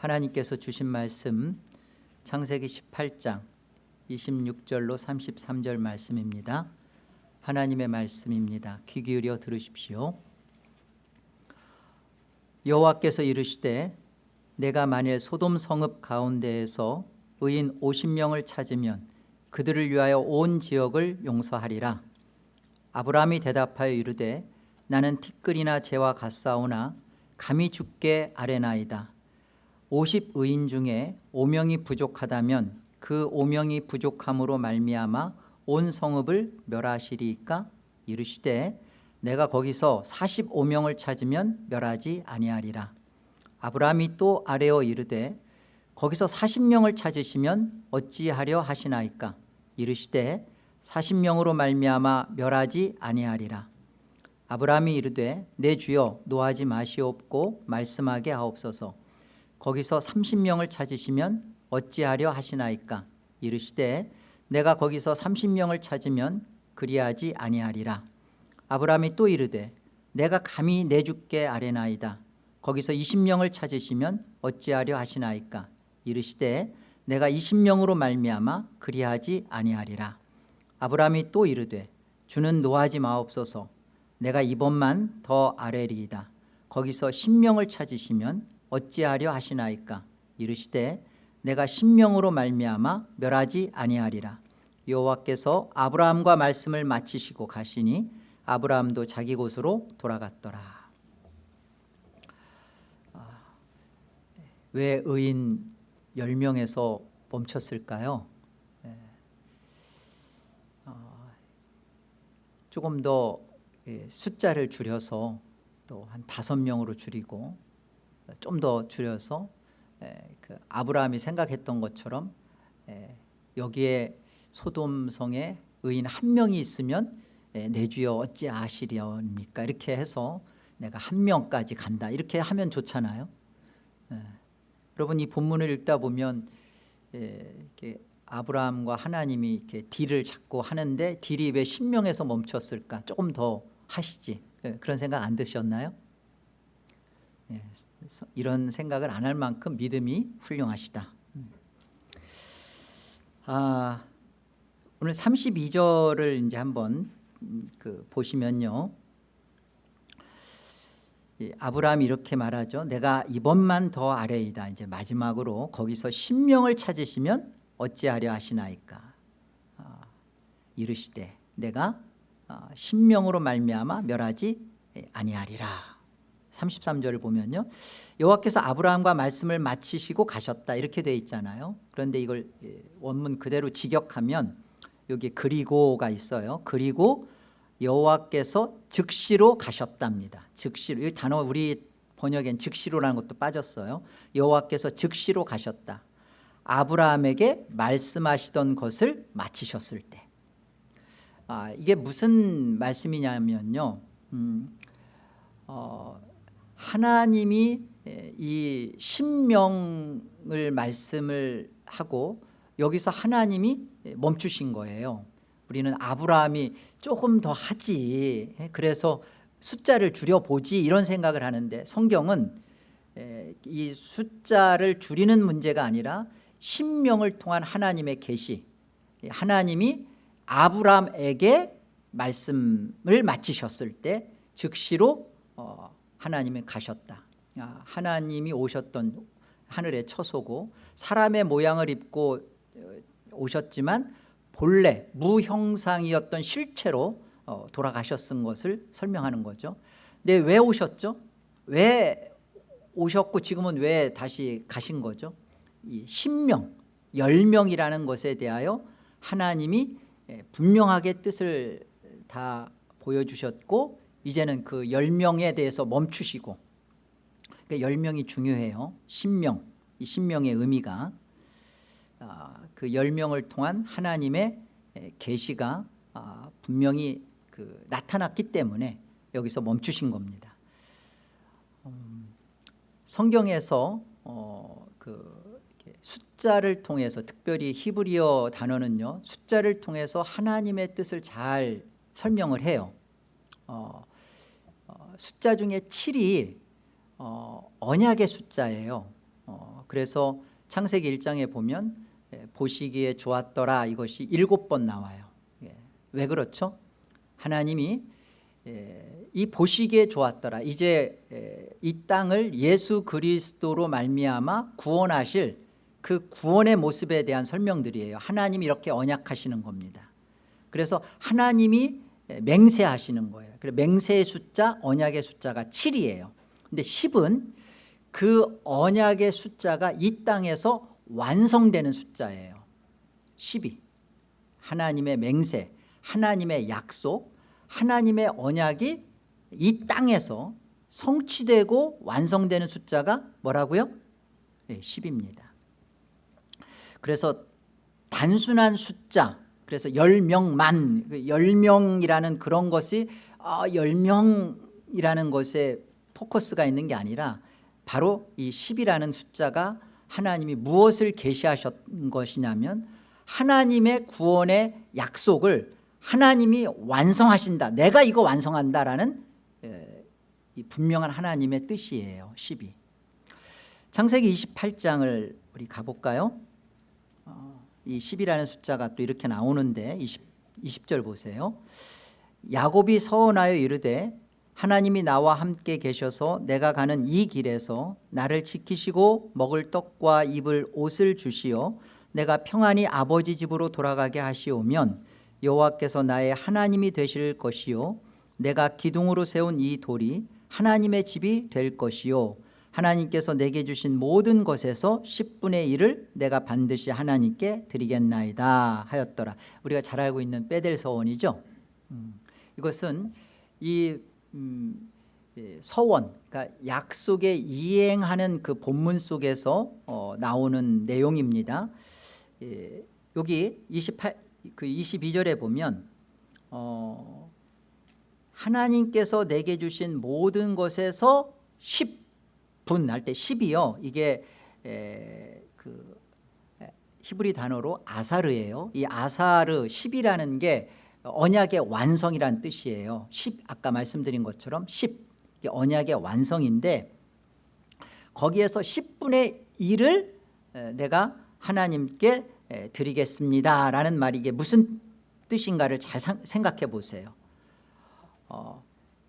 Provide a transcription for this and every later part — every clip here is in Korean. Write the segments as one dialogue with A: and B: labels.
A: 하나님께서 주신 말씀 창세기 18장 26절로 33절 말씀입니다. 하나님의 말씀입니다. 귀 기울여 들으십시오. 여호와께서 이르시되 내가 만일 소돔 성읍 가운데에서 의인 50명을 찾으면 그들을 위하여 온 지역을 용서하리라. 아브라함이 대답하여 이르되 나는 티끌이나 재와 같사오나 감히 죽게 아뢰나이다 50의인 중에 5명이 부족하다면 그 5명이 부족함으로 말미암아 온 성읍을 멸하시리까? 이르시되 내가 거기서 45명을 찾으면 멸하지 아니하리라. 아브라함이 또 아뢰어 이르되 거기서 40명을 찾으시면 어찌하려 하시나이까? 이르시되 40명으로 말미암아 멸하지 아니하리라. 아브라함이 이르되 내 주여 노하지 마시옵고 말씀하게 하옵소서 거기서 30명을 찾으시면 어찌하려 하시나이까? 이르시되 내가 거기서 30명을 찾으면 그리하지 아니하리라. 아브라함이 또 이르되 내가 감히 내 주께 아뢰나이다. 거기서 20명을 찾으시면 어찌하려 하시나이까? 이르시되 내가 20명으로 말미암아 그리하지 아니하리라. 아브라함이 또 이르되 주는 노하지 마옵소서. 내가 이번만 더 아뢰리이다. 거기서 10명을 찾으시면 어찌하려 하시나이까? 이르시되 내가 10명으로 말미암아 멸하지 아니하리라. 여호와께서 아브라함과 말씀을 마치시고 가시니 아브라함도 자기 곳으로 돌아갔더라. 왜 의인 10명에서 멈췄을까요? 조금 더 숫자를 줄여서 또 한 다섯 명으로 줄이고 좀 더 줄여서 그 아브라함이 생각했던 것처럼 여기에 소돔성에 의인 한 명이 있으면 내 주여 어찌 아시려니까? 이렇게 해서 내가 한 명까지 간다. 이렇게 하면 좋잖아요. 여러분 이 본문을 읽다 보면 아브라함과 하나님이 이렇게 딜을 잡고 하는데 딜이 왜 10명에서 멈췄을까? 조금 더 하시지. 그런 생각 안 드셨나요? 이런 생각을 안 할 만큼 믿음이 훌륭하시다. 아, 오늘 32절을 이제 한번 그 보시면요. 아브라함이 이렇게 말하죠 내가 이번만 더 아래이다. 이제 마지막으로 거기서 신명을 찾으시면 어찌하려 하시나이까? 아, 이르시되 내가 아, 신명으로 말미암아 멸하지 아니하리라 33절을 보면요. 여호와께서 아브라함과 말씀을 마치시고 가셨다. 이렇게 돼 있잖아요. 그런데 이걸 예, 원문 그대로 직역하면 여기 그리고가 있어요. 그리고 여호와께서 즉시로 가셨답니다. 즉시로. 이 단어 우리 번역엔 즉시로라는 것도 빠졌어요. 여호와께서 즉시로 가셨다. 아브라함에게 말씀하시던 것을 마치셨을 때. 아, 이게 무슨 말씀이냐면요. 음, 어, 하나님이 이 신명을 말씀을 하고 여기서 하나님이 멈추신 거예요. 우리는 아브라함이 조금 더 하지. 그래서 숫자를 줄여보지. 이런 생각을 하는데 성경은 이 숫자를 줄이는 문제가 아니라 신명을 통한 하나님의 계시 하나님이 아브라함에게 말씀을 마치셨을 때 즉시로 어, 하나님이 가셨다 아, 하나님이 오셨던 하늘의 처소고 사람의 모양을 입고 어, 오셨지만 본래 무형상이었던 실체로 어, 돌아가셨은 것을 설명하는 거죠 근데 왜 오셨죠? 왜 오셨고 지금은 왜 다시 가신 거죠? 이 신명, 열명이라는 것에 대하여 하나님이 분명하게 뜻을 다 보여주셨고 이제는 그 열명에 대해서 멈추시고 그러니까 열명이 중요해요. 신명, 이 신명의 의미가. 아, 그 열명을 통한 하나님의 계시가 아, 분명히 그 나타났기 때문에 여기서 멈추신 겁니다. 음, 성경에서 어, 그 숫자를 통해서 특별히 히브리어 단어는요 숫자를 통해서 하나님의 뜻을 잘 설명을 해요. 어, 어, 숫자 중에 7이 어, 언약의 숫자예요. 어, 그래서 창세기 1장에 보면 예, 보시기에 좋았더라 이것이 일곱 번 나와요. 예, 왜 그렇죠? 하나님이 예, 이 보시기에 좋았더라. 이제 예, 이 땅을 예수 그리스도로 말미암아 구원하실 그 구원의 모습에 대한 설명들이에요. 하나님이 이렇게 언약하시는 겁니다. 그래서 하나님이 맹세하시는 거예요. 그래서 맹세의 숫자 언약의 숫자가 7이에요. 근데 10은 그 언약의 숫자가 이 땅에서 완성되는 숫자예요. 12 하나님의 맹세 하나님의 약속 하나님의 언약이 이 땅에서 성취되고 완성되는 숫자가 뭐라고요? 네, 10입니다. 그래서 단순한 숫자 그래서 10명만 10명이라는 그런 것이 아, 10명이라는 것에 포커스가 있는 게 아니라 바로 이 10이라는 숫자가 하나님이 무엇을 계시하셨던 것이냐면 하나님의 구원의 약속을 하나님이 완성하신다 내가 이거 완성한다라는 이 분명한 하나님의 뜻이에요 10이. 창세기 28장을 우리 가볼까요? 어, 이 10이라는 숫자가 또 이렇게 나오는데 20, 20절 보세요. 야곱이 서원하여 이르되 하나님이 나와 함께 계셔서 내가 가는 이 길에서 나를 지키시고 먹을 떡과 입을 옷을 주시어 내가 평안히 아버지 집으로 돌아가게 하시오면 여호와께서 나의 하나님이 되실 것이요 내가 기둥으로 세운 이 돌이 하나님의 집이 될 것이요 하나님께서 내게 주신 모든 것에서 10분의 1을 내가 반드시 하나님께 드리겠나이다 하였더라. 우리가 잘 알고 있는 빼델 서원이죠. 음, 이것은 이 음, 서원 그러니까 약속에 이행하는 그 본문 속에서 어, 나오는 내용입니다. 예, 여기 28, 그 22절에 보면 어, 하나님께서 내게 주신 모든 것에서 10 분할때 10이요. 이게 에, 그 히브리 단어로 아사르예요. 이 아사르 10이라는 게 언약의 완성이란 뜻이에요. 10 아까 말씀드린 것처럼 10 언약의 완성인데 거기에서 10분의 1을 내가 하나님께 드리겠습니다 라는 말이 이게 무슨 뜻인가를 잘 생각해 보세요. 어,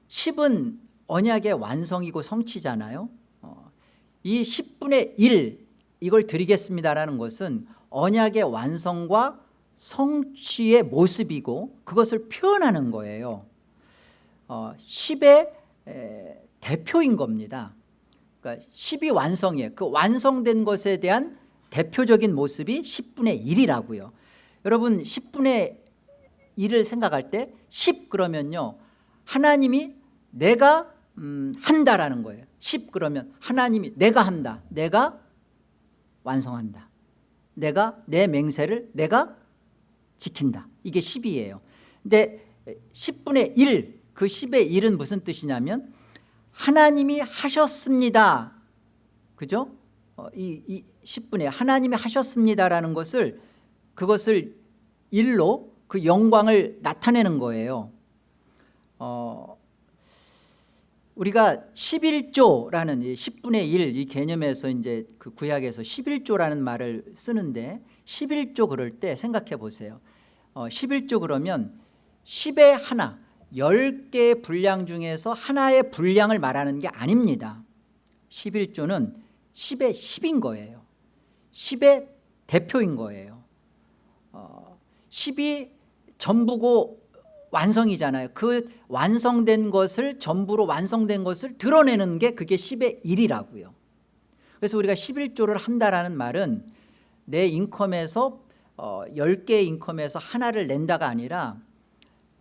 A: 10은 언약의 완성이고 성취잖아요. 어, 이 10분의 1 이걸 드리겠습니다라는 것은 언약의 완성과 성취의 모습이고 그것을 표현하는 거예요. 어, 10의 에, 대표인 겁니다. 그러니까 10이 완성이에요 그 완성된 것에 대한 대표적인 모습이 10분의 1이라고요. 여러분 10분의 1을 생각할 때 10 그러면요. 하나님이 내가 음, 한다라는 거예요 10 그러면 하나님이 내가 한다. 내가 완성한다. 내가 내 맹세를 내가 지킨다. 이게 10이에요. 근데 10분의 1 그 10의 1은 무슨 뜻이냐면 하나님이 하셨습니다. 그죠? 어, 이, 이 10분에 하나님이 하셨습니다라는 것을 그것을 일로 그 영광을 나타내는 거예요. 어, 우리가 11조라는 10분의 1 이 개념에서 이제 그 구약에서 11조라는 말을 쓰는데 11조 그럴 때 생각해 보세요. 어, 11조 그러면 10의 하나 10개의 분량 중에서 하나의 분량을 말하는 게 아닙니다. 11조는 10의 10인 거예요. 10의 대표인 거예요. 어, 10이 전부고 완성이잖아요. 그 완성된 것을 전부로 완성된 것을 드러내는 게 그게 10의 1이라고요. 그래서 우리가 11조를 한다라는 말은 내 인컴에서 어, 10개의 인컴에서 하나를 낸다가 아니라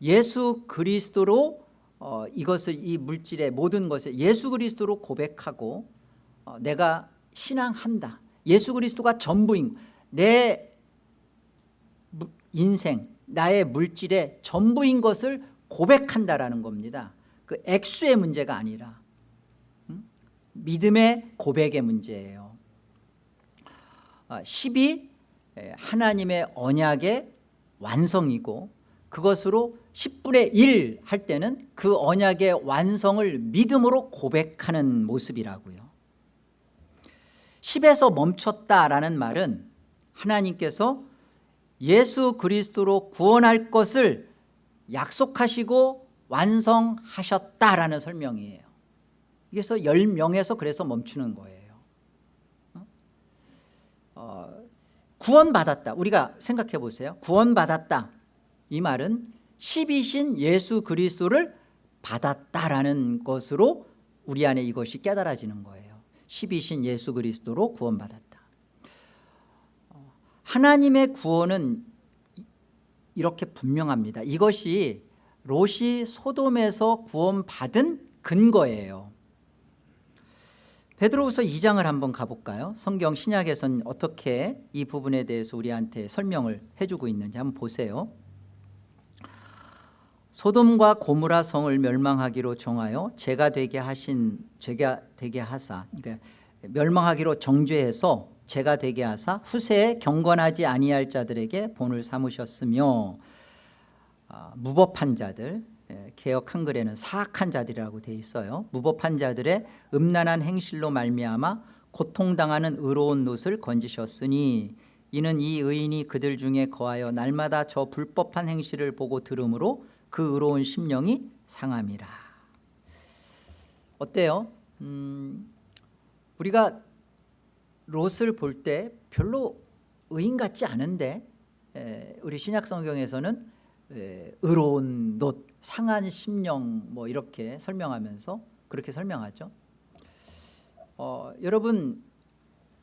A: 예수 그리스도로 어, 이것을 이 물질의 모든 것을 예수 그리스도로 고백하고 어, 내가 신앙한다. 예수 그리스도가 전부인 내 인생 나의 물질의 전부인 것을 고백한다라는 겁니다. 그 액수의 문제가 아니라 음? 믿음의 고백의 문제예요. 10이 하나님의 언약의 완성이고 그것으로 10분의 1 할 때는 그 언약의 완성을 믿음으로 고백하는 모습이라고요. 10에서 멈췄다라는 말은 하나님께서 예수 그리스도로 구원할 것을 약속하시고 완성하셨다라는 설명이에요. 그래서 10명에서 그래서 멈추는 거예요. 어, 구원받았다. 우리가 생각해 보세요. 구원받았다. 이 말은 10이신 예수 그리스도를 받았다라는 것으로 우리 안에 이것이 깨달아지는 거예요. 10이신 예수 그리스도로 구원받았다. 어, 하나님의 구원은 이렇게 분명합니다. 이것이 롯이 소돔에서 구원받은 근거예요. 베드로후서 2장을 한번 가볼까요? 성경 신약에서는 어떻게 이 부분에 대해서 우리한테 설명을 해주고 있는지 한번 보세요. 소돔과 고무라 성을 멸망하기로 정하여 죄가 되게 하신 죄가 되게 하사 그러니까 멸망하기로 정죄해서 죄가 되게 하사 후세에 경건하지 아니할 자들에게 본을 삼으셨으며 아, 무법한 자들 예, 개혁 한글에는 사악한 자들이라고 되어 있어요 무법한 자들의 음란한 행실로 말미암아 고통당하는 의로운 놋을 건지셨으니 이는 이 의인이 그들 중에 거하여 날마다 저 불법한 행실을 보고 들으므로 그 의로운 심령이 상함이라 어때요? 음, 우리가 롯을 볼 때 별로 의인 같지 않은데 에, 우리 신약 성경에서는 에, 의로운 놋, 상한 심령 뭐 이렇게 설명하면서 그렇게 설명하죠. 어, 여러분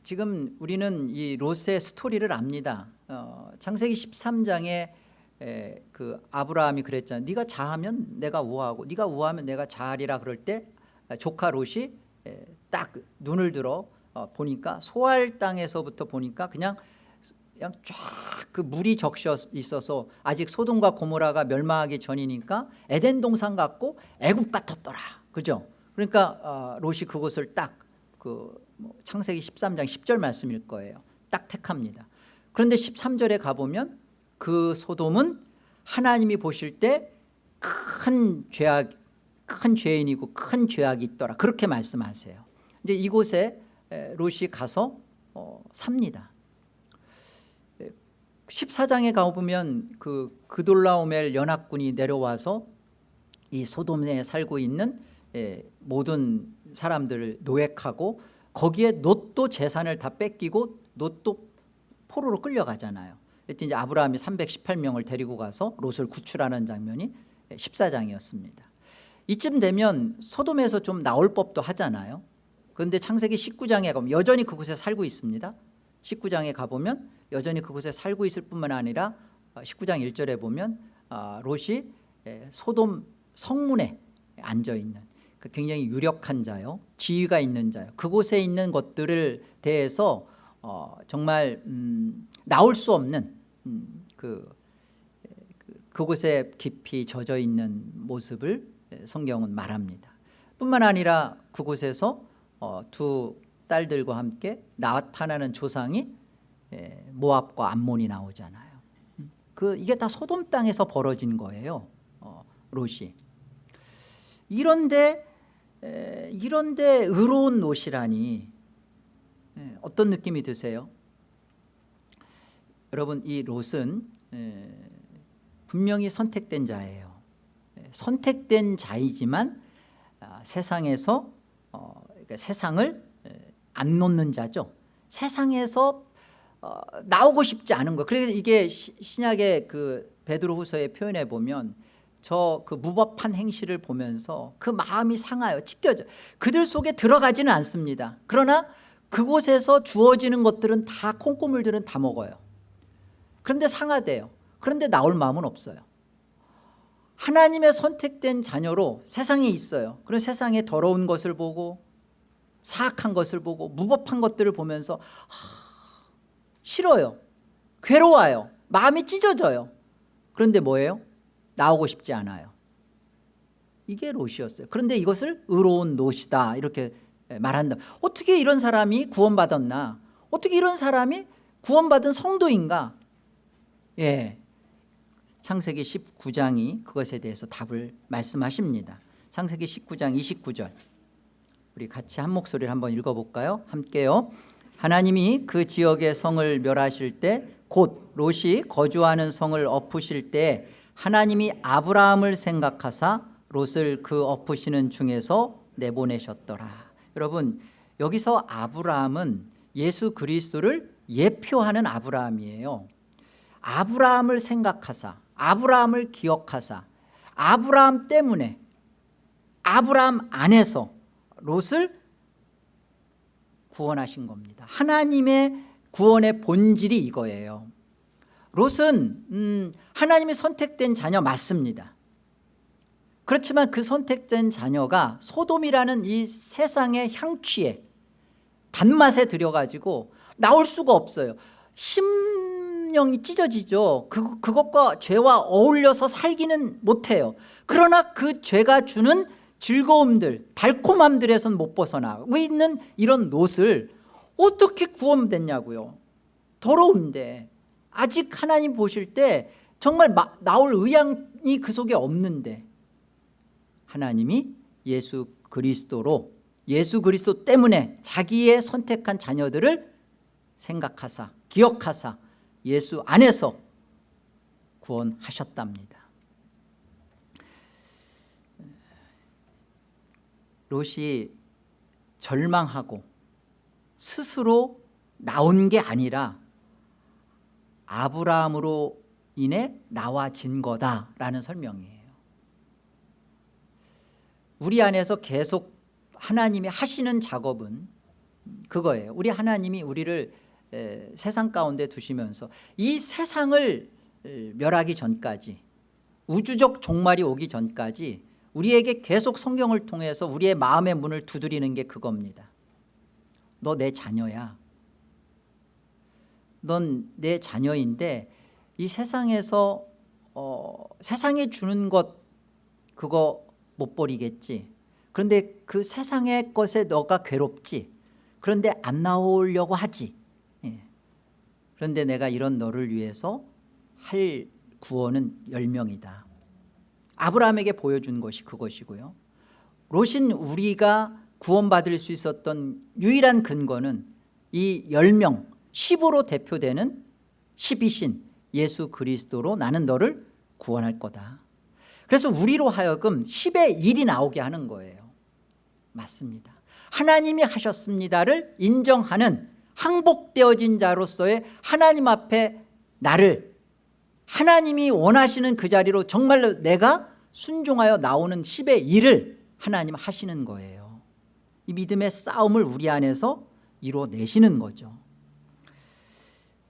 A: 지금 우리는 이 롯의 스토리를 압니다. 어, 창세기 13장에 에, 그 아브라함이 그랬잖아요 네가 자하면 내가 우하고 네가 우하면 내가 자하리라. 그럴 때 조카 롯이 에, 딱 눈을 들어 어, 보니까 소알 땅에서부터 보니까 그냥 그냥 쫙 그 물이 적셔 있어서 아직 소돔과 고모라가 멸망하기 전이니까 에덴 동산 같고 애굽 같았더라. 그죠? 그러니까 어, 롯이 그곳을 딱그 뭐 창세기 13장 10절 말씀일 거예요. 딱 택합니다. 그런데 13절에 가보면 그 소돔은 하나님이 보실 때 큰 죄악 큰 죄인이고 큰 죄악이 있더라. 그렇게 말씀하세요. 이제 이곳에 롯이 가서 어, 삽니다. 14장에 가보면 그 그돌라오멜 연합군이 내려와서 이 소돔에 살고 있는 모든 사람들을 노획하고 거기에 놋도 재산을 다 뺏기고 놋도 포로로 끌려가잖아요. 이제 아브라함이 318명을 데리고 가서 롯을 구출하는 장면이 14장이었습니다. 이쯤 되면 소돔에서 좀 나올 법도 하잖아요 그런데 창세기 19장에 가면 여전히 그곳에 살고 있습니다. 19장에 가보면 여전히 그곳에 살고 있을 뿐만 아니라 19장 어, 1절에 보면 어, 롯이 소돔 성문에 앉아있는 그 굉장히 유력한 자요 지위가 있는 자요. 그곳에 있는 것들을 대해서 어, 정말 음, 나올 수 없는 음, 그, 그, 그곳에 깊이 젖어 있는 모습을 성경은 말합니다. 뿐만 아니라 그곳에서 어, 두 딸들과 함께 나타나는 조상이 모압과 암몬이 나오잖아요. 음, 그 이게 다 소돔 땅에서 벌어진 거예요 어, 롯이. 이런데 에, 이런데 의로운 롯이라니 에, 어떤 느낌이 드세요? 여러분 이 롯은 에, 분명히 선택된 자예요. 선택된 자이지만 아, 세상에서 어, 그러니까 세상을 안 놓는 자죠. 세상에서 어, 나오고 싶지 않은 거. 그래서 이게 시, 신약의 그 베드로 후서에 표현해 보면 저 그 무법한 행실을 보면서 그 마음이 상하여 찢겨져. 그들 속에 들어가지는 않습니다. 그러나 그곳에서 주어지는 것들은 다 콩고물들은 다 먹어요. 그런데 상하대요. 그런데 나올 마음은 없어요. 하나님의 선택된 자녀로 세상에 있어요. 그런 세상에 더러운 것을 보고 사악한 것을 보고 무법한 것들을 보면서 하, 싫어요. 괴로워요. 마음이 찢어져요. 그런데 뭐예요? 나오고 싶지 않아요. 이게 롯이었어요. 그런데 이것을 의로운 롯이다. 이렇게 말한다. 어떻게 이런 사람이 구원받았나? 어떻게 이런 사람이 구원받은 성도인가? 예, 창세기 19장이 그것에 대해서 답을 말씀하십니다. 창세기 19장 29절 우리 같이 한 목소리를 한번 읽어볼까요? 함께요. 하나님이 그 지역의 성을 멸하실 때 곧 롯이 거주하는 성을 엎으실 때 하나님이 아브라함을 생각하사 롯을 그 엎으시는 중에서 내보내셨더라. 여러분 여기서 아브라함은 예수 그리스도를 예표하는 아브라함이에요. 아브라함을 생각하사 아브라함을 기억하사 아브라함 때문에 아브라함 안에서 롯을 구원하신 겁니다. 하나님의 구원의 본질이 이거예요. 롯은 음, 하나님이 선택된 자녀 맞습니다. 그렇지만 그 선택된 자녀가 소돔이라는 이 세상의 향취에 단맛에 들여가지고 나올 수가 없어요. 심령이 찢어지죠. 그, 그것과 죄와 어울려서 살기는 못해요. 그러나 그 죄가 주는 즐거움들 달콤함들에선 못 벗어나고 있는 이런 롯을 어떻게 구원됐냐고요? 더러운데 아직 하나님 보실 때 정말 마, 나올 의향이 그 속에 없는데 하나님이 예수 그리스도로 예수 그리스도 때문에 자기의 선택한 자녀들을 생각하사 기억하사 예수 안에서 구원하셨답니다 롯이 절망하고 스스로 나온 게 아니라 아브라함으로 인해 나와진 거다라는 설명이에요. 우리 안에서 계속 하나님이 하시는 작업은 그거예요. 우리 하나님이 우리를 세상 가운데 두시면서 이 세상을 멸하기 전까지 우주적 종말이 오기 전까지 우리에게 계속 성경을 통해서 우리의 마음의 문을 두드리는 게 그겁니다. 너 내 자녀야. 넌 내 자녀인데 이 세상에서 어, 세상에 주는 것 그거 못 버리겠지. 그런데 그 세상의 것에 너가 괴롭지. 그런데 안 나오려고 하지. 예. 그런데 내가 이런 너를 위해서 할 구원은 열명이다 아브라함에게 보여준 것이 그것이고요. 롯인 우리가 구원받을 수 있었던 유일한 근거는 이 10명 10으로 대표되는 12신 예수 그리스도로 나는 너를 구원할 거다. 그래서 우리로 하여금 10의 1이 나오게 하는 거예요. 맞습니다. 하나님이 하셨습니다를 인정하는 항복되어진 자로서의 하나님 앞에 나를 하나님이 원하시는 그 자리로 정말로 내가 순종하여 나오는 10의 1을 하나님 하시는 거예요. 이 믿음의 싸움을 우리 안에서 이루어내시는 거죠.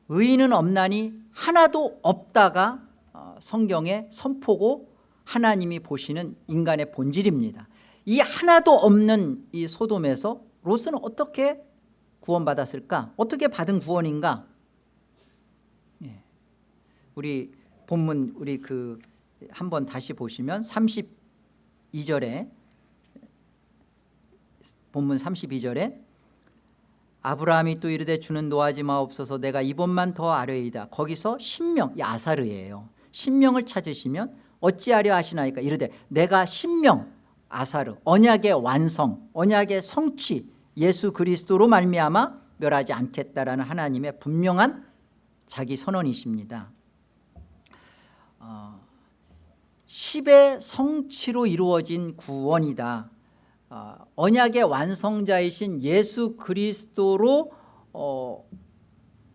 A: 의인은 없나니 하나도 없다가 어, 성경의 선포고 하나님이 보시는 인간의 본질입니다. 이 하나도 없는 이 소돔에서 롯은 어떻게 구원받았을까? 어떻게 받은 구원인가? 예. 우리 본문 우리 그 한번 다시 보시면 32절에 본문 32절에 아브라함이 또 이르되 주는 노하지 마옵소서 내가 이번만 더 아뢰이다. 거기서 신명 아사르예요. 신명을 찾으시면 어찌하려 하시나이까? 이르되 내가 신명 아사르 언약의 완성 언약의 성취 예수 그리스도로 말미암아 멸하지 않겠다라는 하나님의 분명한 자기 선언이십니다 어, 10의 성취로 이루어진 구원이다. 어, 언약의 완성자이신 예수 그리스도로 어,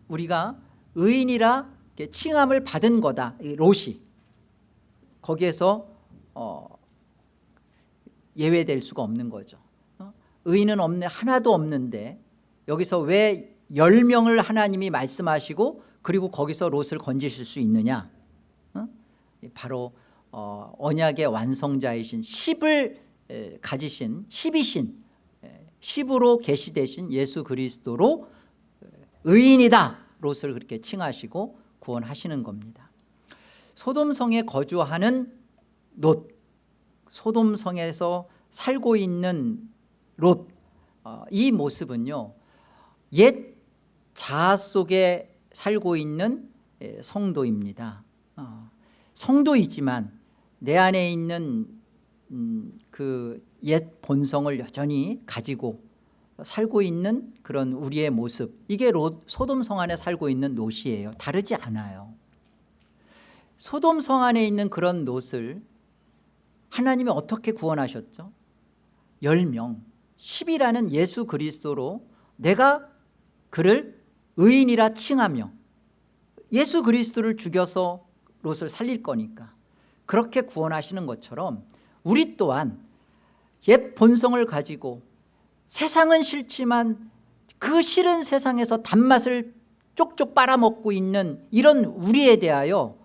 A: 우리가 의인이라 칭함을 받은 거다. 롯이. 거기에서 어, 예외될 수가 없는 거죠. 어? 의인은 없네 하나도 없는데 여기서 왜 10명을 하나님이 말씀하시고 그리고 거기서 롯을 건지실 수 있느냐? 어? 바로 어, 언약의 완성자이신 10을 가지신 10이신 10으로 계시되신 예수 그리스도로 의인이다. 롯을 그렇게 칭하시고 구원하시는 겁니다. 소돔성에 거주하는 롯 소돔성에서 살고 있는 롯, 어, 이 모습은요 옛 자아 속에 살고 있는 성도입니다. 어, 성도이지만 내 안에 있는 음, 그옛 본성을 여전히 가지고 살고 있는 그런 우리의 모습 이게 로, 소돔 성 안에 살고 있는 롯이에요. 다르지 않아요. 소돔 성 안에 있는 그런 롯을 하나님이 어떻게 구원하셨죠? 10명 10이라는 예수 그리스도로 내가 그를 의인이라 칭하며 예수 그리스도를 죽여서 롯을 살릴 거니까 그렇게 구원하시는 것처럼 우리 또한 옛 본성을 가지고 세상은 싫지만 그 싫은 세상에서 단맛을 쪽쪽 빨아먹고 있는 이런 우리에 대하여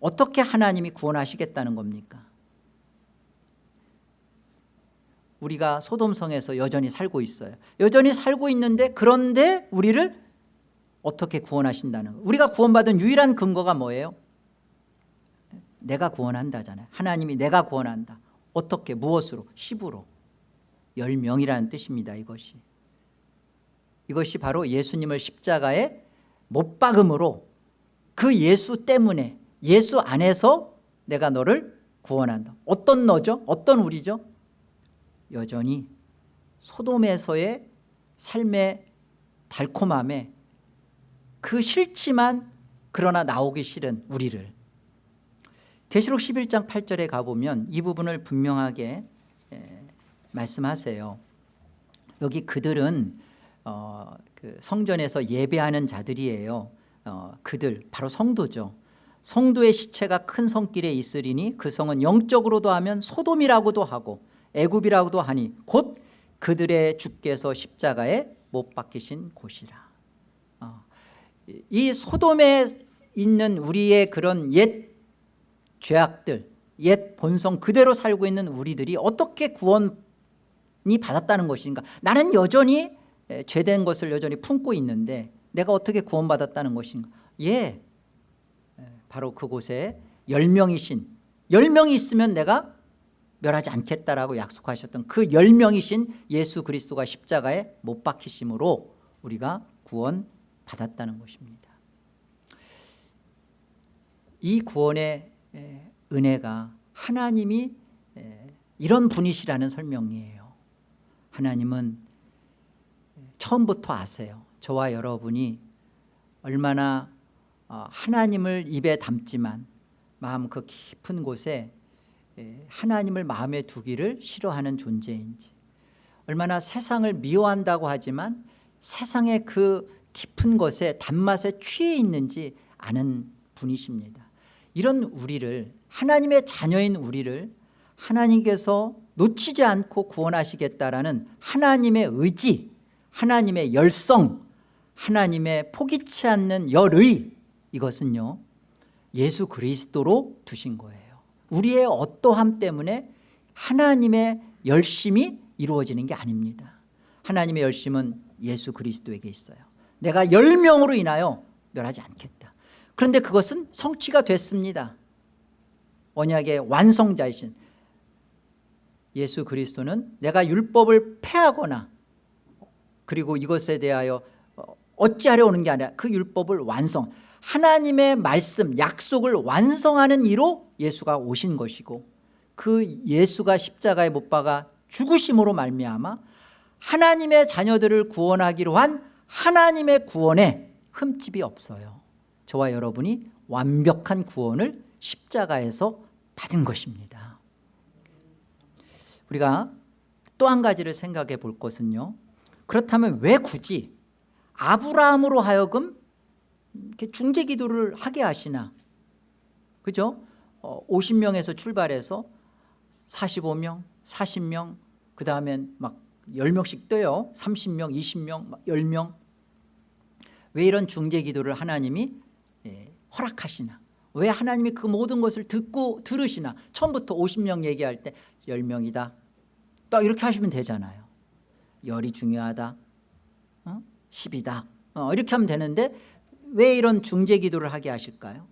A: 어떻게 하나님이 구원하시겠다는 겁니까? 우리가 소돔성에서 여전히 살고 있어요. 여전히 살고 있는데 그런데 우리를 어떻게 구원하신다는 거예요? 우리가 구원받은 유일한 근거가 뭐예요 내가 구원한다잖아요. 하나님이 내가 구원한다. 어떻게 무엇으로? 10으로. 10명이라는 뜻입니다 이것이. 이것이 바로 예수님을 십자가에 못 박음으로 그 예수 때문에 예수 안에서 내가 너를 구원한다. 어떤 너죠? 어떤 우리죠? 여전히 소돔에서의 삶의 달콤함에 그 싫지만 그러나 나오기 싫은 우리를 계시록 11장 8절에 가보면 이 부분을 분명하게 말씀하세요. 여기 그들은 어, 그 성전에서 예배하는 자들이에요. 어, 그들 바로 성도죠. 성도의 시체가 큰 성길에 있으리니 그 성은 영적으로도 하면 소돔이라고도 하고 애굽이라고도 하니 곧 그들의 주께서 십자가에 못 박히신 곳이라. 어, 이 소돔에 있는 우리의 그런 옛 죄악들 옛 본성 그대로 살고 있는 우리들이 어떻게 구원이 받았다는 것인가? 나는 여전히 죄된 것을 여전히 품고 있는데 내가 어떻게 구원받았다는 것인가? 예. 바로 그곳에 10명이신 10명이 있으면 내가 멸하지 않겠다라고 약속하셨던 그 10명이신 예수 그리스도가 십자가에 못 박히심으로 우리가 구원 받았다는 것입니다. 이 구원의 은혜가 하나님이 이런 분이시라는 설명이에요. 하나님은 처음부터 아세요. 저와 여러분이 얼마나 어, 하나님을 입에 담지만 마음 그 깊은 곳에 하나님을 마음에 두기를 싫어하는 존재인지 얼마나 세상을 미워한다고 하지만 세상의 그 깊은 것에 단맛에 취해 있는지 아는 분이십니다 이런 우리를 하나님의 자녀인 우리를 하나님께서 놓치지 않고 구원하시겠다라는 하나님의 의지 하나님의 열성 하나님의 포기치 않는 열의 이것은요 예수 그리스도로 두신 거예요. 우리의 어떠함 때문에 하나님의 열심이 이루어지는 게 아닙니다. 하나님의 열심은 예수 그리스도에게 있어요. 내가 열명으로 인하여 멸하지 않겠다 그런데 그것은 성취가 됐습니다. 언약의 완성자이신 예수 그리스도는 내가 율법을 폐하거나 그리고 이것에 대하여 어찌하려 오는 게 아니라 그 율법을 완성 하나님의 말씀 약속을 완성하는 이로 예수가 오신 것이고 그 예수가 십자가에 못 박아 죽으심으로 말미암아 하나님의 자녀들을 구원하기로 한 하나님의 구원에 흠집이 없어요 저와 여러분이 완벽한 구원을 십자가에서 받은 것입니다. 우리가 또 한 가지를 생각해 볼 것은요. 그렇다면 왜 굳이 아브라함으로 하여금 이렇게 중재 기도를 하게 하시나? 그죠? 어, 50명에서 출발해서 45명, 40명 그 다음엔 막 10명씩 떠요. 30명, 20명, 막 10명. 왜 이런 중재 기도를 하나님이 예, 허락하시나 왜 하나님이 그 모든 것을 듣고 들으시나 처음부터 50명 얘기할 때 10명이다 또 이렇게 하시면 되잖아요 열이 중요하다 어? 10이다 어, 이렇게 하면 되는데 왜 이런 중재 기도를 하게 하실까요?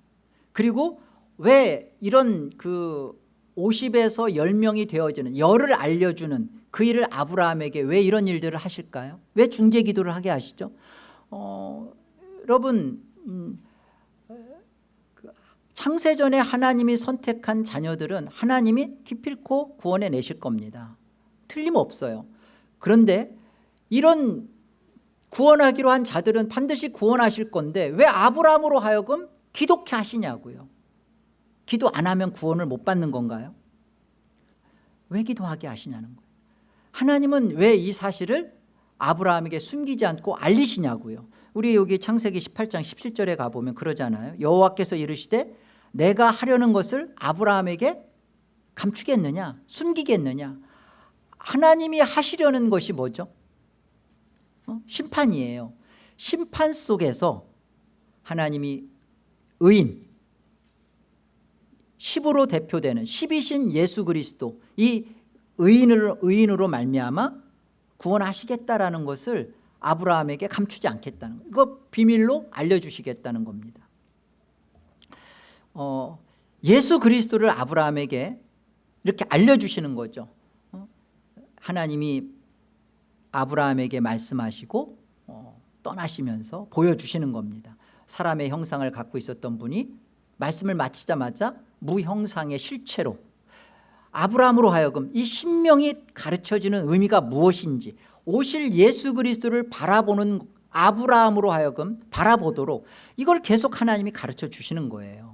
A: 그리고 왜 이런 그 50에서 10명이 되어지는 열을 알려주는 그 일을 아브라함에게 왜 이런 일들을 하실까요? 왜 중재 기도를 하게 하시죠? 어, 여러분 음, 그 창세전에 하나님이 선택한 자녀들은 하나님이 기필코 구원해 내실 겁니다. 틀림없어요. 그런데 이런 구원하기로 한 자들은 반드시 구원하실 건데 왜 아브라함으로 하여금 기독해 하시냐고요? 기도 안 하면 구원을 못 받는 건가요? 왜 기도하게 하시냐는 거예요. 하나님은 왜 이 사실을 아브라함에게 숨기지 않고 알리시냐고요? 우리 여기 창세기 18장 17절에 가보면 그러잖아요. 여호와께서 이르시되 내가 하려는 것을 아브라함에게 감추겠느냐 숨기겠느냐 하나님이 하시려는 것이 뭐죠? 어? 심판이에요 심판 속에서 하나님이 의인 10으로 대표되는 10이신 예수 그리스도 이 의인으로, 의인으로 말미암아 구원하시겠다라는 것을 아브라함에게 감추지 않겠다는 거 이거 비밀로 알려주시겠다는 겁니다 어, 예수 그리스도를 아브라함에게 이렇게 알려주시는 거죠 어? 하나님이 아브라함에게 말씀하시고 어, 떠나시면서 보여주시는 겁니다 사람의 형상을 갖고 있었던 분이 말씀을 마치자마자 무형상의 실체로 아브라함으로 하여금 이 신명이 가르쳐지는 의미가 무엇인지 오실 예수 그리스도를 바라보는 아브라함으로 하여금 바라보도록 이걸 계속 하나님이 가르쳐 주시는 거예요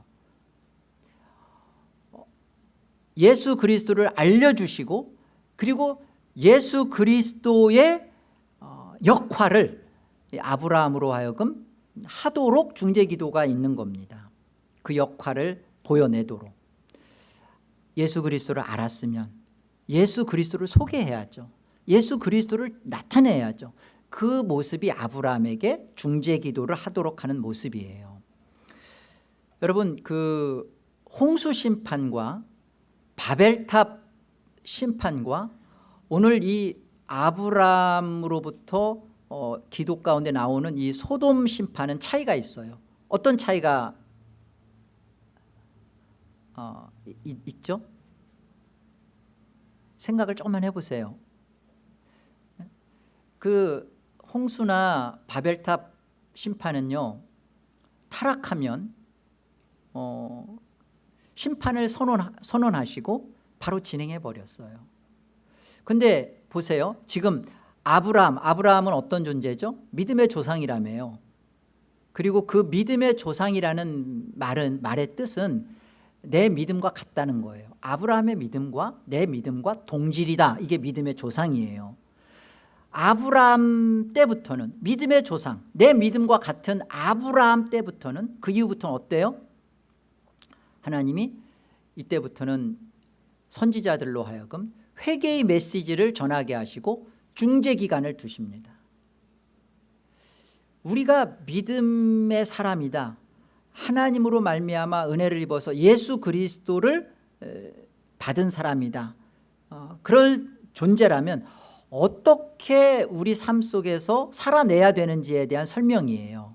A: 예수 그리스도를 알려주시고 그리고 예수 그리스도의 어, 역할을 아브라함으로 하여금 하도록 중재기도가 있는 겁니다. 그 역할을 보여내도록. 예수 그리스도를 알았으면 예수 그리스도를 소개해야죠. 예수 그리스도를 나타내야죠. 그 모습이 아브라함에게 중재기도를 하도록 하는 모습이에요. 여러분 그 홍수 심판과 바벨탑 심판과 오늘 이 아브라함으로부터 어, 기도 가운데 나오는 이 소돔 심판은 차이가 있어요 어떤 차이가 어, 이, 있죠? 생각을 조금만 해보세요 그 홍수나 바벨탑 심판은요 타락하면 어, 심판을 선언, 선언하시고 바로 진행해 버렸어요. 근데 보세요. 지금 아브라함 아브라함은 어떤 존재죠? 믿음의 조상이라며요. 그리고 그 믿음의 조상이라는 말은 말의 뜻은 내 믿음과 같다는 거예요. 아브라함의 믿음과 내 믿음과 동질이다. 이게 믿음의 조상이에요. 아브라함 때부터는 믿음의 조상 내 믿음과 같은 아브라함 때부터는 그 이후부터는 어때요? 하나님이 이때부터는 선지자들로 하여금 회개의 메시지를 전하게 하시고 중재기간을 두십니다. 우리가 믿음의 사람이다. 하나님으로 말미암아 은혜를 입어서 예수 그리스도를 받은 사람이다. 어, 그럴 존재라면 어떻게 우리 삶 속에서 살아내야 되는지에 대한 설명이에요.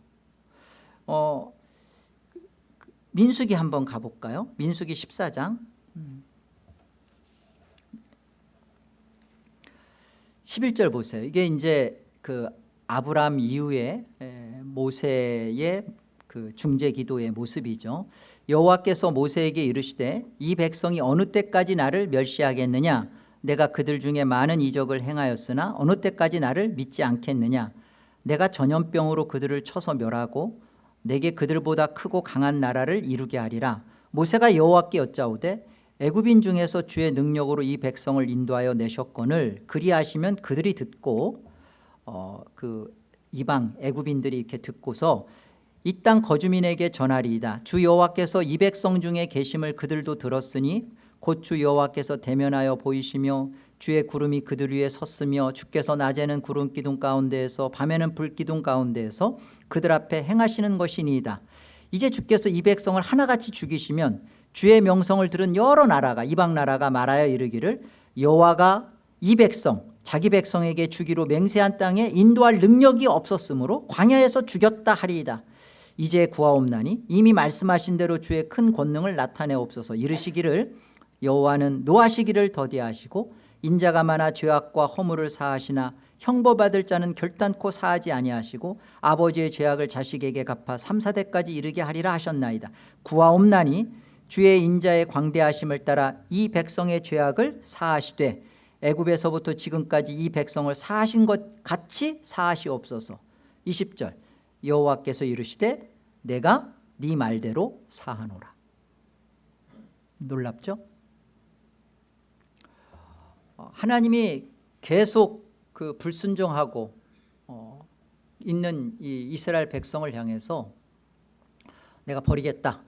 A: 어, 민수기 한번 가볼까요? 민수기 14장. 11절 보세요. 이게 이제 그 아브람 이후에 모세의 그 중재 기도의 모습이죠. 여호와께서 모세에게 이르시되 이 백성이 어느 때까지 나를 멸시하겠느냐? 내가 그들 중에 많은 이적을 행하였으나 어느 때까지 나를 믿지 않겠느냐? 내가 전염병으로 그들을 쳐서 멸하고 내게 그들보다 크고 강한 나라를 이루게 하리라. 모세가 여호와께 여짜오되 애굽인 중에서 주의 능력으로 이 백성을 인도하여 내셨거늘 그리하시면 그들이 듣고 어, 그 이방 애굽인들이 이렇게 듣고서 이 땅 거주민에게 전하리이다. 주 여호와께서 이 백성 중에 계심을 그들도 들었으니 곧 주 여호와께서 대면하여 보이시며 주의 구름이 그들 위에 섰으며 주께서 낮에는 구름 기둥 가운데에서 밤에는 불 기둥 가운데에서 그들 앞에 행하시는 것이니이다. 이제 주께서 이 백성을 하나같이 죽이시면 주의 명성을 들은 여러 나라가 이방 나라가 말하여 이르기를 여호와가 이 백성 자기 백성에게 주기로 맹세한 땅에 인도할 능력이 없었으므로 광야에서 죽였다 하리이다. 이제 구하옵나니 이미 말씀하신 대로 주의 큰 권능을 나타내옵소서. 이르시기를 여호와는 노하시기를 더디하시고 인자가 많아 죄악과 허물을 사하시나 형벌받을 자는 결단코 사하지 아니하시고 아버지의 죄악을 자식에게 갚아 3, 4대까지 이르게 하리라 하셨나이다. 구하옵나니 주의 인자의 광대하심을 따라 이 백성의 죄악을 사하시되 애굽에서부터 지금까지 이 백성을 사하신 것 같이 사하시옵소서. 20절. 여호와께서 이르시되 내가 네 말대로 사하노라. 놀랍죠? 어, 하나님이 계속 그 불순종하고 어, 있는 이 이스라엘 백성을 향해서 내가 버리겠다.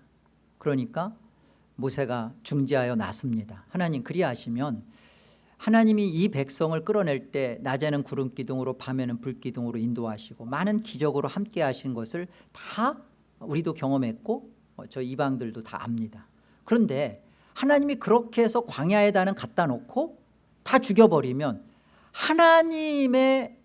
A: 그러니까 모세가 중지하여 놨습니다. 하나님 그리하시면 하나님이 이 백성을 끌어낼 때 낮에는 구름 기둥으로 밤에는 불 기둥으로 인도하시고 많은 기적으로 함께 하신 것을 다 우리도 경험했고 어, 저 이방들도 다 압니다. 그런데 하나님이 그렇게 해서 광야에다는 갖다 놓고 다 죽여버리면 하나님의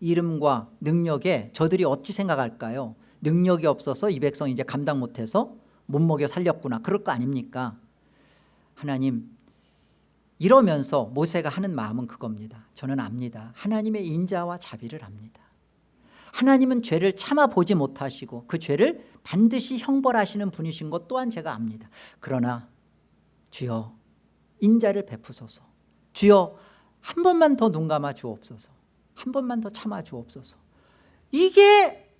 A: 이름과 능력에 저들이 어찌 생각할까요? 능력이 없어서 이 백성 이제 감당 못해서 못 먹여 살렸구나. 그럴 거 아닙니까? 하나님 이러면서 모세가 하는 마음은 그겁니다. 저는 압니다. 하나님의 인자와 자비를 압니다. 하나님은 죄를 참아보지 못하시고 그 죄를 반드시 형벌하시는 분이신 것 또한 제가 압니다. 그러나 주여 인자를 베푸소서 주여 한 번만 더 눈 감아 주옵소서. 한 번만 더 참아 주옵소서. 이게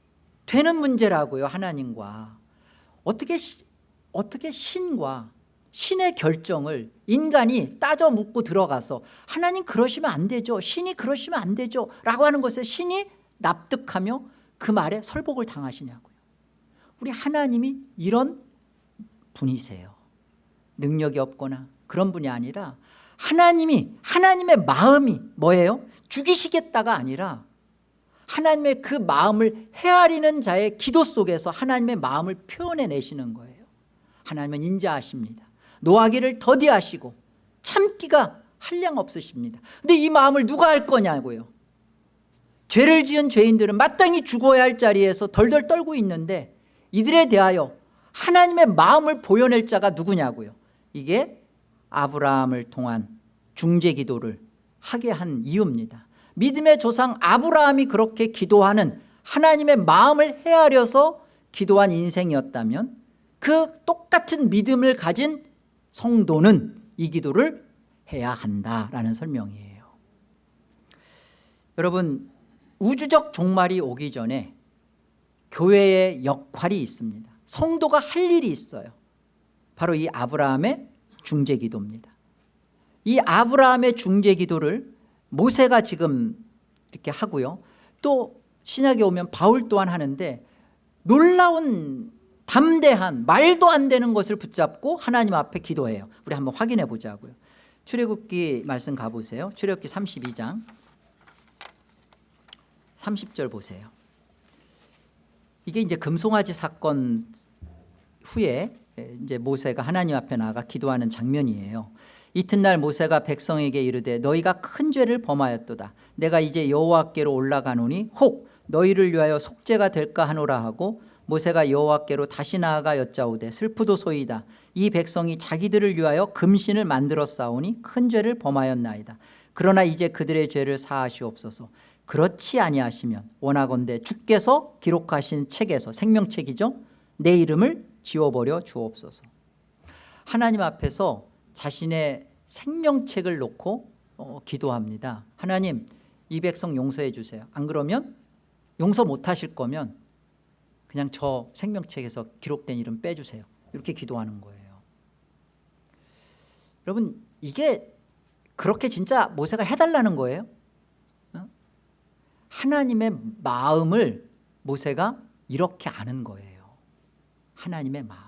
A: 되는 문제라고요 하나님과. 어떻게 어떻게 신과 신의 결정을 인간이 따져 묻고 들어가서 하나님 그러시면 안 되죠 신이 그러시면 안 되죠 라고 하는 것에 신이 납득하며 그 말에 설복을 당하시냐고요. 우리 하나님이 이런 분이세요. 능력이 없거나 그런 분이 아니라 하나님이 하나님의 마음이 뭐예요? 죽이시겠다가 아니라 하나님의 그 마음을 헤아리는 자의 기도 속에서 하나님의 마음을 표현해내시는 거예요. 하나님은 인자하십니다. 노하기를 더디하시고 참기가 한량 없으십니다. 근데 이 마음을 누가 할 거냐고요? 죄를 지은 죄인들은 마땅히 죽어야 할 자리에서 덜덜 떨고 있는데 이들에 대하여 하나님의 마음을 보여낼 자가 누구냐고요? 이게 아브라함을 통한 중재 기도를 하게 한 이유입니다. 믿음의 조상 아브라함이 그렇게 기도하는 하나님의 마음을 헤아려서 기도한 인생이었다면 그 똑같은 믿음을 가진 성도는 이 기도를 해야 한다라는 설명이에요. 여러분 우주적 종말이 오기 전에 교회의 역할이 있습니다. 성도가 할 일이 있어요. 바로 이 아브라함의 중재기도입니다 이 아브라함의 중재 기도를 모세가 지금 이렇게 하고요. 또 신약에 오면 바울 또한 하는데 놀라운 담대한 말도 안 되는 것을 붙잡고 하나님 앞에 기도해요. 우리 한번 확인해 보자고요. 출애굽기 말씀 가보세요. 출애굽기 32장. 30절 보세요. 이게 이제 금송아지 사건 후에 이제 모세가 하나님 앞에 나가 기도하는 장면이에요 이튿날 모세가 백성에게 이르되 너희가 큰 죄를 범하였도다. 내가 이제 여호와께로 올라가노니 혹 너희를 위하여 속죄가 될까 하노라 하고 모세가 여호와께로 다시 나아가 여짜오되 슬프도 소이다. 이 백성이 자기들을 위하여 금신을 만들어 싸우니 큰 죄를 범하였나이다. 그러나 이제 그들의 죄를 사하시옵소서. 그렇지 아니하시면 원하건대 주께서 기록하신 책에서 생명책이죠? 내 이름을 지워버려 주옵소서. 하나님 앞에서 자신의 생명책을 놓고 어, 기도합니다. 하나님 이 백성 용서해 주세요. 안 그러면 용서 못하실 거면 그냥 저 생명책에서 기록된 이름 빼주세요. 이렇게 기도하는 거예요. 여러분 이게 그렇게 진짜 모세가 해달라는 거예요? 어? 하나님의 마음을 모세가 이렇게 아는 거예요. 하나님의 마음을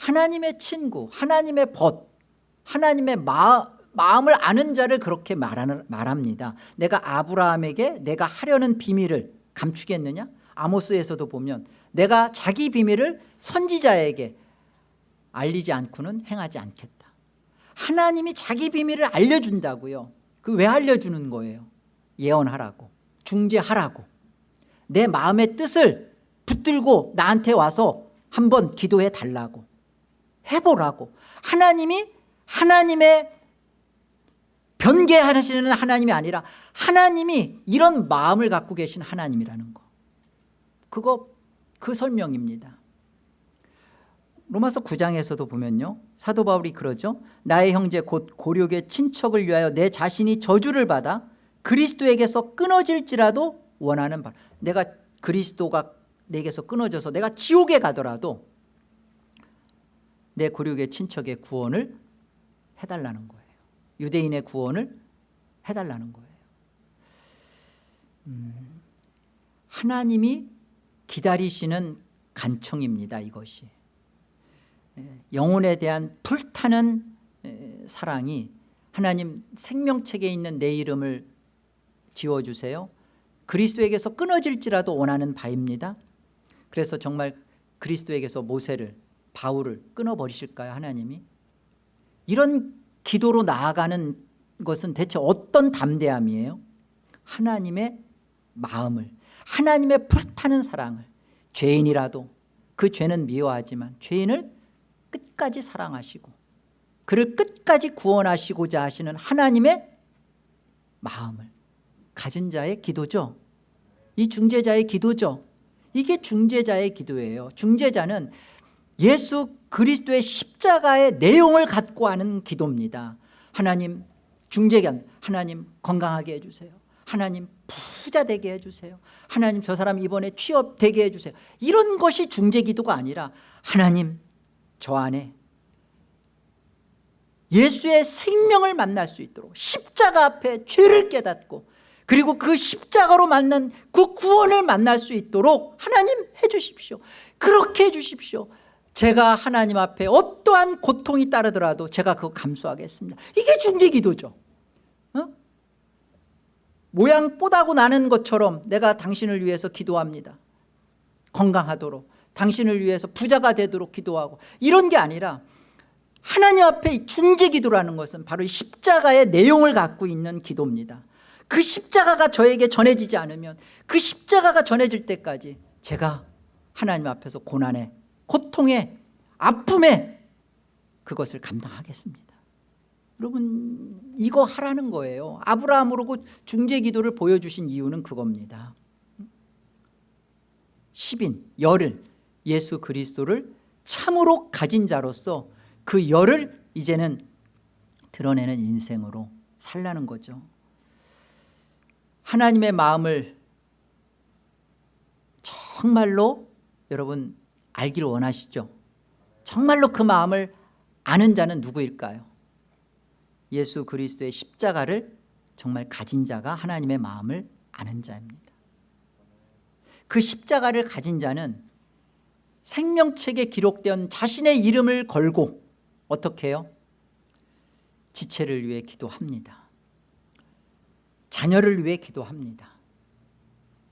A: 하나님의 친구 하나님의 벗 하나님의 마, 마음을 아는 자를 그렇게 말하는, 말합니다. 내가 아브라함에게 내가 하려는 비밀을 감추겠느냐? 아모스에서도 보면 내가 자기 비밀을 선지자에게 알리지 않고는 행하지 않겠다. 하나님이 자기 비밀을 알려준다고요. 그 왜 알려주는 거예요? 예언하라고 중재하라고. 내 마음의 뜻을 붙들고 나한테 와서 한번 기도해 달라고 해보라고. 하나님이 하나님의 변개하시는 하나님이 아니라 하나님이 이런 마음을 갖고 계신 하나님이라는 거. 그거 그 설명입니다. 로마서 9장에서도 보면요. 사도 바울이 그러죠. 나의 형제 곧 고력의 친척을 위하여 내 자신이 저주를 받아 그리스도에게서 끊어질지라도 원하는 바 내가 그리스도가 내게서 끊어져서 내가 지옥에 가더라도 내 고력의 친척의 구원을 해달라는 거예요. 유대인의 구원을 해달라는 거예요. 음, 하나님이 기다리시는 간청입니다 이것이. 예, 영혼에 대한 불타는 에, 사랑이 하나님 생명책에 있는 내 이름을 지워주세요. 그리스도에게서 끊어질지라도 원하는 바입니다. 그래서 정말 그리스도에게서 모세를 바울을 끊어버리실까요 하나님이? 이런 기도로 나아가는 것은 대체 어떤 담대함이에요? 하나님의 마음을 하나님의 불타는 사랑을. 죄인이라도 그 죄는 미워하지만 죄인을 끝까지 사랑하시고 그를 끝까지 구원하시고자 하시는 하나님의 마음을 가진 자의 기도죠? 이 중재자의 기도죠? 이게 중재자의 기도예요. 중재자는 예수 그리스도의 십자가의 내용을 갖고 하는 기도입니다. 하나님 중재견 하나님 건강하게 해주세요. 하나님 부자 되게 해주세요. 하나님 저 사람 이번에 취업 되게 해주세요. 이런 것이 중재기도가 아니라 하나님 저 안에 예수의 생명을 만날 수 있도록 십자가 앞에 죄를 깨닫고 그리고 그 십자가로 만난 그 구원을 만날 수 있도록 하나님 해주십시오. 그렇게 해주십시오 제가 하나님 앞에 어떠한 고통이 따르더라도 제가 그거 감수하겠습니다. 이게 중재기도죠. 어? 모양 뽀다고 나는 것처럼 내가 당신을 위해서 기도합니다. 건강하도록 당신을 위해서 부자가 되도록 기도하고. 이런 게 아니라 하나님 앞에 중재기도라는 것은 바로 십자가의 내용을 갖고 있는 기도입니다. 그 십자가가 저에게 전해지지 않으면 그 십자가가 전해질 때까지 제가 하나님 앞에서 고난에 고통에 아픔에 그것을 감당하겠습니다. 여러분 이거 하라는 거예요. 아브라함으로 중재기도를 보여주신 이유는 그겁니다. 10인 열을 예수 그리스도를 참으로 가진 자로서 그 열을 이제는 드러내는 인생으로 살라는 거죠. 하나님의 마음을 정말로 여러분 알기를 원하시죠? 정말로 그 마음을 아는 자는 누구일까요? 예수 그리스도의 십자가를 정말 가진 자가 하나님의 마음을 아는 자입니다. 그 십자가를 가진 자는 생명책에 기록된 자신의 이름을 걸고 어떻게 해요? 지체를 위해 기도합니다. 자녀를 위해 기도합니다.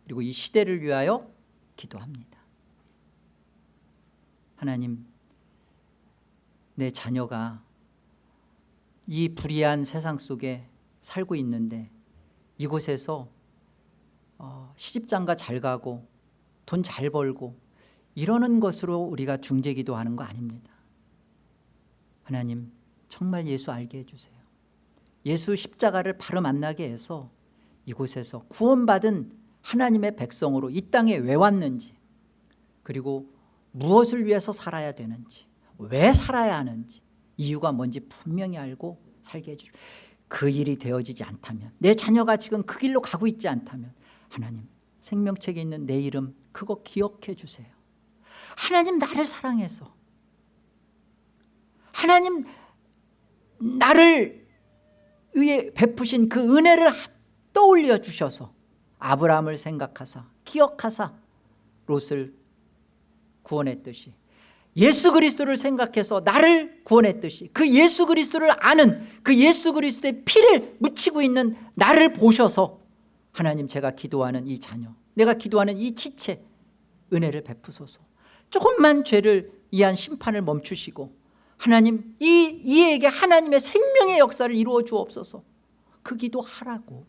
A: 그리고 이 시대를 위하여 기도합니다 하나님 내 자녀가 이 불의한 세상 속에 살고 있는데 이곳에서 어, 시집장가 잘 가고 돈 잘 벌고 이러는 것으로 우리가 중재기도 하는 거 아닙니다. 하나님 정말 예수 알게 해주세요. 예수 십자가를 바로 만나게 해서 이곳에서 구원받은 하나님의 백성으로 이 땅에 왜 왔는지 그리고 무엇을 위해서 살아야 되는지 왜 살아야 하는지 이유가 뭔지 분명히 알고 살게 해주십시오. 그 일이 되어지지 않다면 내 자녀가 지금 그 길로 가고 있지 않다면 하나님 생명책에 있는 내 이름 그거 기억해 주세요. 하나님 나를 사랑해서 하나님 나를 위해 베푸신 그 은혜를 떠올려 주셔서 아브라함을 생각하사 기억하사 롯을 구원했듯이 예수 그리스도를 생각해서 나를 구원했듯이 그 예수 그리스도를 아는 그 예수 그리스도의 피를 묻히고 있는 나를 보셔서 하나님 제가 기도하는 이 자녀 내가 기도하는 이 지체 은혜를 베푸소서. 조금만 죄를 이한 심판을 멈추시고 하나님 이 이에게 하나님의 생명의 역사를 이루어 주옵소서. 그 기도하라고.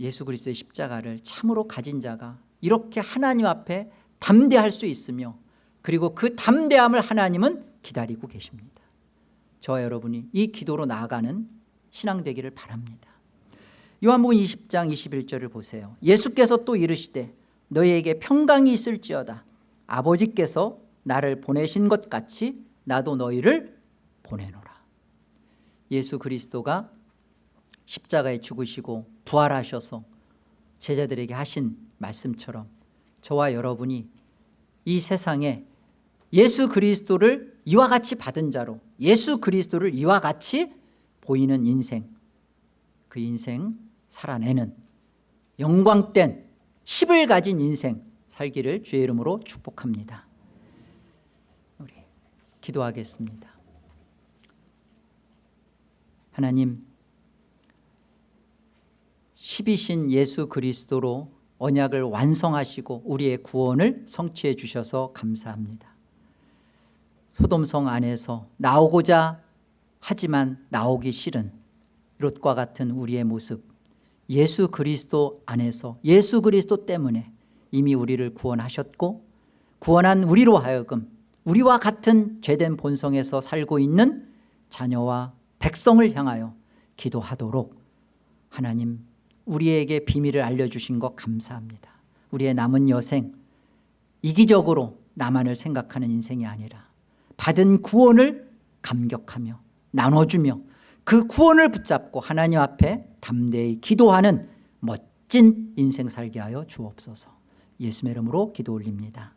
A: 예수 그리스도의 십자가를 참으로 가진 자가 이렇게 하나님 앞에 담대할 수 있으며 그리고 그 담대함을 하나님은 기다리고 계십니다. 저와 여러분이 이 기도로 나아가는 신앙 되기를 바랍니다. 요한복음 20장 21절을 보세요. 예수께서 또 이르시되 너희에게 평강이 있을지어다. 아버지께서 나를 보내신 것 같이 나도 너희를 보내노라. 예수 그리스도가 십자가에 죽으시고 부활하셔서 제자들에게 하신 말씀처럼 저와 여러분이 이 세상에 예수 그리스도를 이와 같이 받은 자로 예수 그리스도를 이와 같이 보이는 인생 그 인생 살아내는 영광된 10을 가진 인생 살기를 주의 이름으로 축복합니다. 우리 기도하겠습니다. 하나님 10이신 예수 그리스도로 언약을 완성하시고 우리의 구원을 성취해 주셔서 감사합니다. 소돔성 안에서 나오고자 하지만 나오기 싫은 롯과 같은 우리의 모습 예수 그리스도 안에서 예수 그리스도 때문에 이미 우리를 구원하셨고 구원한 우리로 하여금 우리와 같은 죄된 본성에서 살고 있는 자녀와 백성을 향하여 기도하도록 하나님 우리에게 비밀을 알려주신 것 감사합니다. 우리의 남은 여생 이기적으로 나만을 생각하는 인생이 아니라 받은 구원을 감격하며 나눠주며 그 구원을 붙잡고 하나님 앞에 담대히 기도하는 멋진 인생 살게 하여 주옵소서. 예수의 이름으로 기도 올립니다